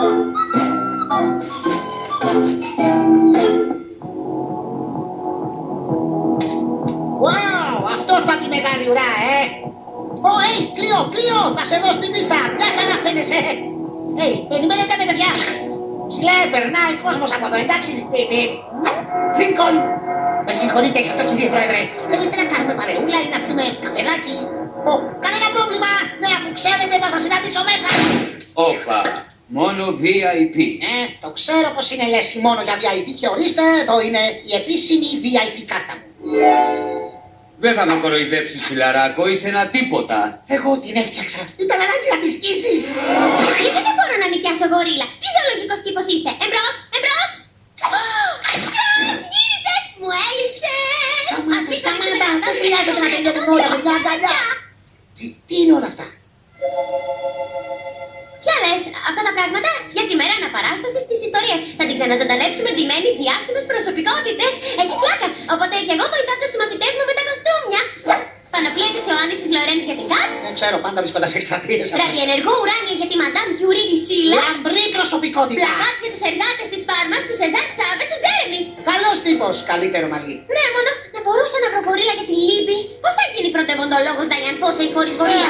Wow, αυτό θα είναι μεγάλη ουρά, ε! Ω, hey, Κλείο, Κλείο, θα σε δω στην πίστα. Μια χαρά φαίνεσαι. Hey, περιμένετε με παιδιά. Ψηλέ, περνάει κόσμος από εδώ, εντάξει. Λίνκον. Με συγχωρείτε γι' αυτό κύριε Πρόεδρε. Θέλετε να κάνουμε παρεούλα ή να πιούμε καφεδάκι. Ω, κανένα πρόβλημα. Ναι, αφού ξέρετε θα σας συναντήσω μέσα. Όπα, μόνο VIP. Ε, το ξέρω πως είναι λες μόνο για VIP και ορίστε, εδώ είναι η επίσημη VIP κάρτα μου. Δεν θα με κοροϊδέψεις φιλαράκο, είσαι ένα τίποτα. Εγώ την έφτιαξα. Ήταν ανάγκη να τη σκίσεις. Γιατί δεν μπορώ να νοικιάσω γορίλα; Τι ζωολογικός τύπος είστε; Εμπρός, εμπρός. Σκράτς, γύρισες. Μου έλειψες. Αφήστε με Σταμάτα, στο δεν χρειάζεται να τελειώσουμε όλα με μια αγκαλιά. Τι, τι είναι όλα αυτά; Για τη μέρα αναπαράστασης της ιστορίας. Θα την ξαναζωντανέψουμε ντυμένη διάσημες προσωπικότητες. Έχει πλάκα. Οπότε και εγώ βοηθάω τους μαθητές μου με τα κοστούμια. Πανοπλία της Ιωάννης της Λορένης για την ΚΑΤ. Δεν ξέρω, πάντα βρίσκοντα εκστρατείες. Ραδιενεργό ουράνιο για τη Μαντάμ Κιουρί της Σίλα. Λαμπρή προσωπικότητα. Πλακάτ για τους εργάτες της Φάρμας, τους Σεζάκ Τσάβες, του Τζέρεμι. Καλός τύπος. Καλύτερο μαλλί. Ναι, μόνο να μπορούσα να προπορίλα για τη Λίμπη. Πώς θα γίνει πρωτεύοντολόγος Νταϊάν Φώσεϊ χωρίς γορίλα.